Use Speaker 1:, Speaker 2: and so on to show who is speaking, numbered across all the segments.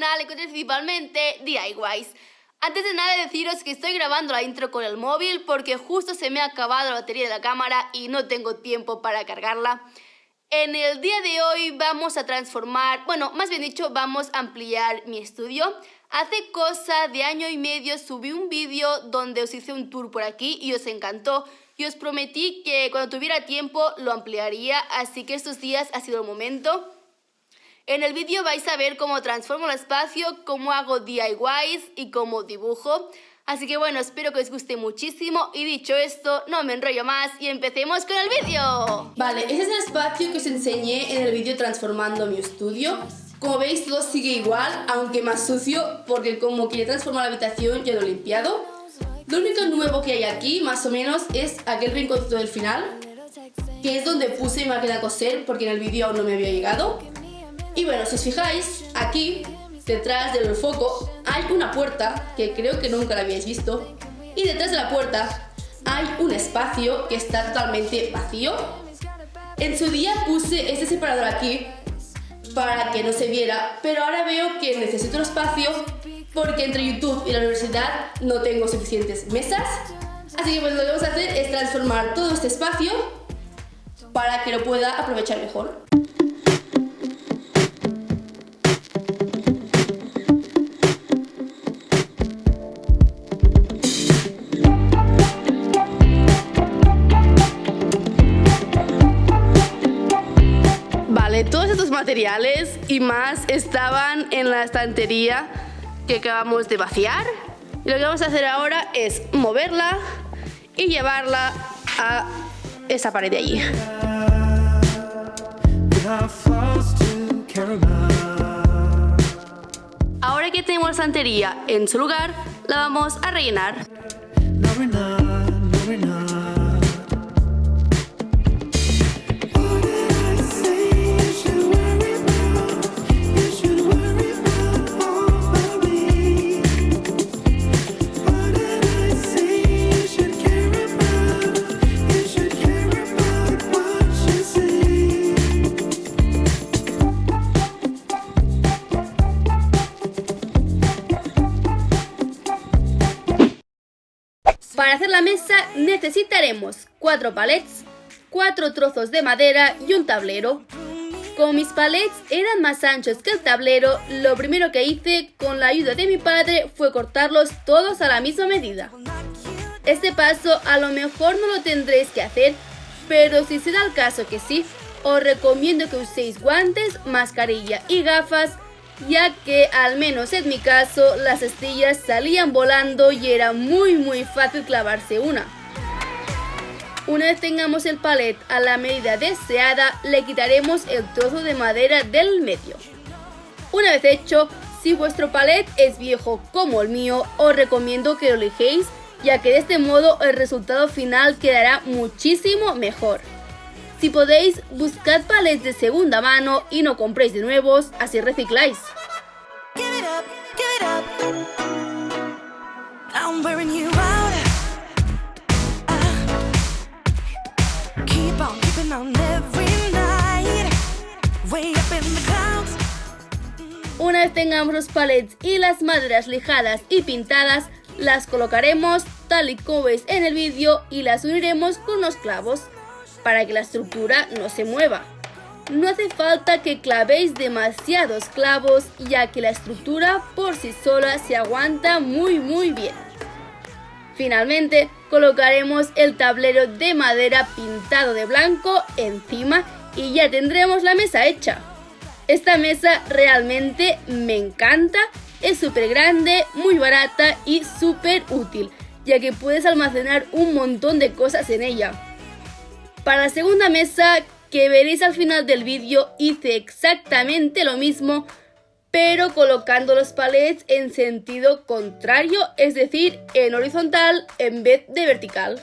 Speaker 1: canal encontré principalmente DIYs. Antes de nada deciros que estoy grabando la intro con el móvil porque justo se me ha acabado la batería de la cámara y no tengo tiempo para cargarla. En el día de hoy vamos a transformar, bueno, más bien dicho, vamos a ampliar mi estudio. Hace cosa de año y medio subí un vídeo donde os hice un tour por aquí y os encantó. Y os prometí que cuando tuviera tiempo lo ampliaría, así que estos días ha sido el momento. En el vídeo vais a ver cómo transformo el espacio, cómo hago DIYs y cómo dibujo. Así que bueno, espero que os guste muchísimo y dicho esto, no me enrollo más y empecemos con el vídeo. Vale, ese es el espacio que os enseñé en el vídeo transformando mi estudio. Como veis todo sigue igual, aunque más sucio, porque como quería transformar la habitación ya lo he limpiado. Lo único nuevo que hay aquí, más o menos, es aquel rinconcito del final, que es donde puse máquina de coser, porque en el vídeo aún no me había llegado. Y bueno, si os fijáis, aquí, detrás del foco, hay una puerta, que creo que nunca la habíais visto, y detrás de la puerta hay un espacio que está totalmente vacío. En su día puse este separador aquí para que no se viera, pero ahora veo que necesito un espacio porque entre YouTube y la universidad no tengo suficientes mesas. Así que pues lo que vamos a hacer es transformar todo este espacio para que lo pueda aprovechar mejor. Materiales y más estaban en la estantería que acabamos de vaciar. Y lo que vamos a hacer ahora es moverla y llevarla a esa pared de allí. Ahora que tenemos la estantería en su lugar, la vamos a rellenar. Para hacer la mesa necesitaremos cuatro palets, cuatro trozos de madera y un tablero. Como mis palets eran más anchos que el tablero, lo primero que hice con la ayuda de mi padre fue cortarlos todos a la misma medida. Este paso a lo mejor no lo tendréis que hacer, pero si se da el caso que sí, os recomiendo que uséis guantes, mascarilla y gafas ya que al menos en mi caso las estrellas salían volando y era muy muy fácil clavarse una. Una vez tengamos el palet a la medida deseada, le quitaremos el trozo de madera del medio. Una vez hecho, si vuestro palet es viejo como el mío, os recomiendo que lo elijéis, ya que de este modo el resultado final quedará muchísimo mejor. Si podéis, buscad palets de segunda mano y no compréis de nuevos, así recicláis. Una vez tengamos los palets y las maderas lijadas y pintadas, las colocaremos tal y como veis en el vídeo y las uniremos con unos clavos para que la estructura no se mueva. No hace falta que clavéis demasiados clavos ya que la estructura por sí sola se aguanta muy muy bien. Finalmente colocaremos el tablero de madera pintado de blanco encima y ya tendremos la mesa hecha. Esta mesa realmente me encanta, es súper grande, muy barata y súper útil, ya que puedes almacenar un montón de cosas en ella. Para la segunda mesa que veréis al final del vídeo hice exactamente lo mismo pero colocando los palets en sentido contrario, es decir, en horizontal en vez de vertical.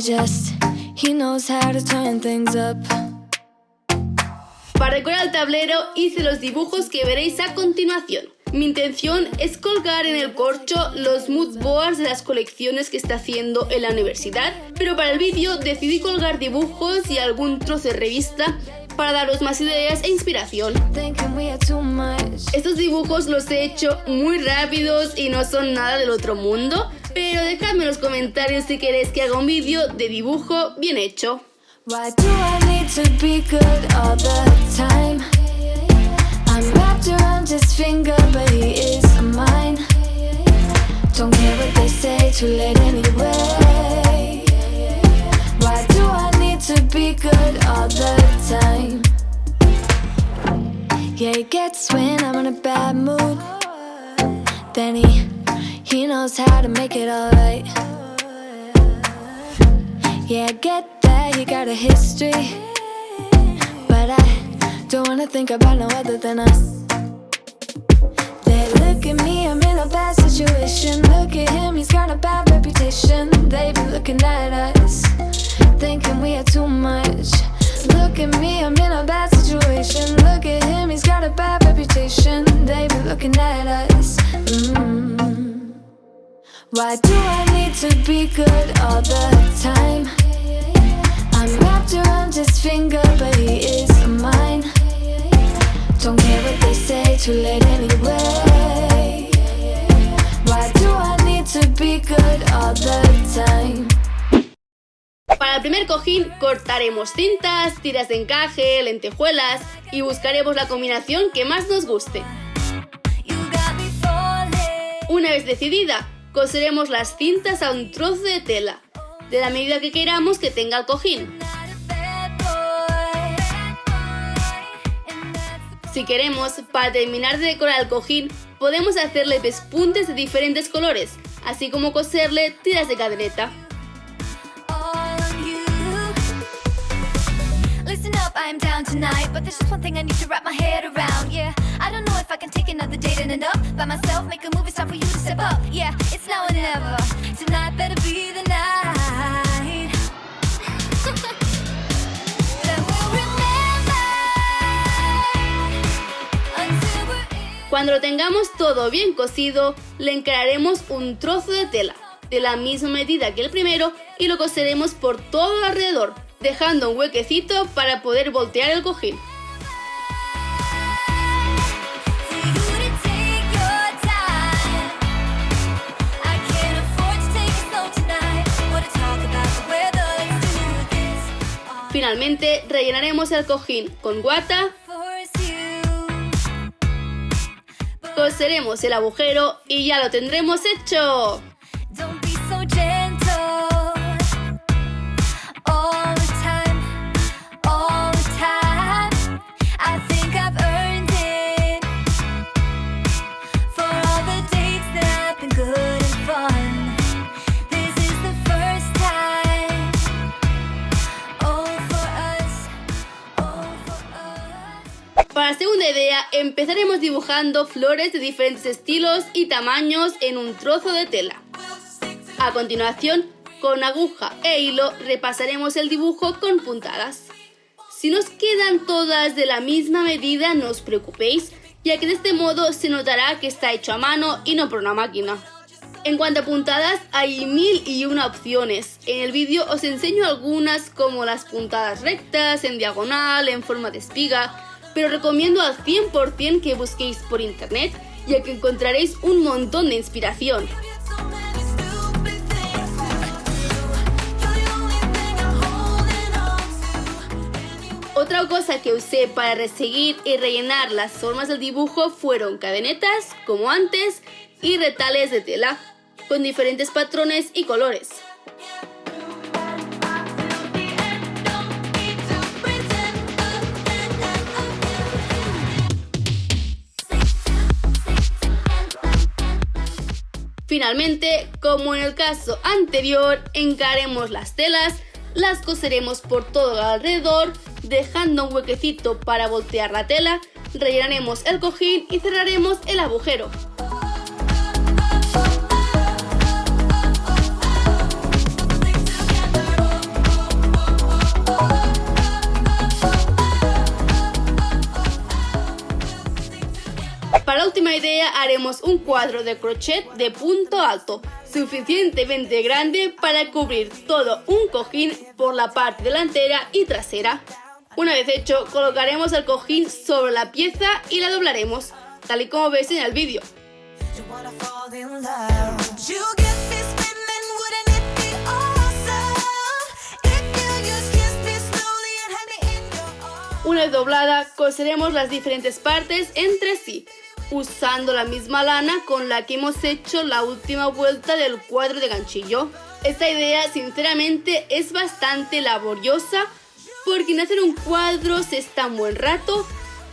Speaker 1: Knows how to turn things up. Para decorar el tablero hice los dibujos que veréis a continuación. Mi intención es colgar en el corcho los mood boards de las colecciones que está haciendo en la universidad, pero para el vídeo decidí colgar dibujos y algún trozo de revista para daros más ideas e inspiración. Estos dibujos los he hecho muy rápidos y no son nada del otro mundo, pero dejadme en los comentarios si queréis que haga un vídeo de dibujo bien hecho. Don't care what they say, too late anyway. To be good all the time? Yeah, he gets when I'm in a bad mood. Then he, he knows how to make it alright. Yeah, I get that he got a history, but I don't wanna think about no other than us They look at me, I'm in a bad situation Look at him, he's got a bad reputation They be looking at us Thinking we are too much. Look at me, I'm in a bad situation. Look at him, he's got a bad reputation. They be looking at us. Mm. Why do I need to be good all the time? I'm wrapped around his finger, but he is mine. Don't care what they say, too late anyway El primer cojín cortaremos cintas, tiras de encaje, lentejuelas y buscaremos la combinación que más nos guste. Una vez decidida, coseremos las cintas a un trozo de tela, de la medida que queramos que tenga el cojín. Si queremos, para terminar de decorar el cojín, podemos hacerle pespuntes de diferentes colores, así como coserle tiras de cadeneta. I'm down tonight But there's just one thing I need to wrap my head around Yeah, I don't know if I can take another date and end By myself, make a movie, start for you to step up Yeah, it's now or never Tonight better be the night. Cuando lo tengamos todo bien cosido, le encararemos un trozo de tela, de la misma medida que el primero, y lo coseremos por todo alrededor, dejando un huequecito para poder voltear el cojín. Finalmente rellenaremos el cojín con guata coseremos el agujero y ya lo tendremos hecho. Dibujando flores de diferentes estilos y tamaños en un trozo de tela. A continuación, con aguja e hilo repasaremos el dibujo con puntadas. Si nos quedan todas de la misma medida, no os preocupéis, ya que de este modo se notará que está hecho a mano y no por una máquina. En cuanto a puntadas, hay mil y una opciones. En el vídeo os enseño algunas como las puntadas rectas, en diagonal, en forma de espiga, pero recomiendo al 100% que busquéis por internet, ya que encontraréis un montón de inspiración. Otra cosa que usé para reseguir y rellenar las formas del dibujo fueron cadenetas, como antes, y retales de tela, con diferentes patrones y colores. Finalmente, como en el caso anterior, encaremos las telas, las coseremos por todo alrededor, dejando un huequecito para voltear la tela, rellenaremos el cojín y cerraremos el agujero. Idea haremos un cuadro de crochet de punto alto, suficientemente grande para cubrir todo un cojín por la parte delantera y trasera. Una vez hecho, colocaremos el cojín sobre la pieza y la doblaremos, tal y como ves en el vídeo. Una vez doblada, coseremos las diferentes partes entre sí, usando la misma lana con la que hemos hecho la última vuelta del cuadro de ganchillo. Esta idea sinceramente es bastante laboriosa porque en hacer un cuadro se está un buen rato,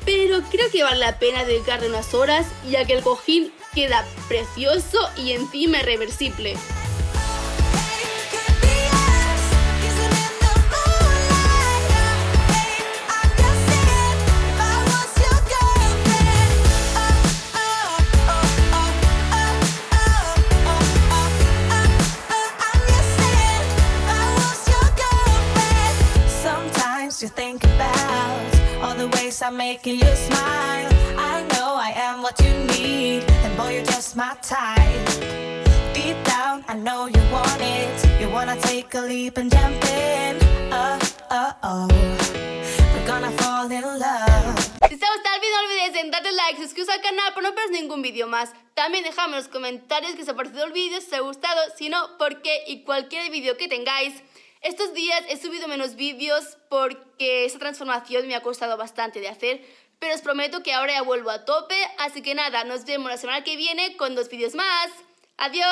Speaker 1: pero creo que vale la pena dedicarle unas horas ya que el cojín queda precioso y encima reversible. Si te ha gustado el vídeo no olvides en darle like, suscribirse al canal para no perder ningún vídeo más. También dejadme en los comentarios que os ha parecido el vídeo, si os ha gustado, si no, por qué y cualquier vídeo que tengáis. Estos días he subido menos vídeos porque esa transformación me ha costado bastante de hacer, pero os prometo que ahora ya vuelvo a tope, así que nada, nos vemos la semana que viene con dos vídeos más. ¡Adiós!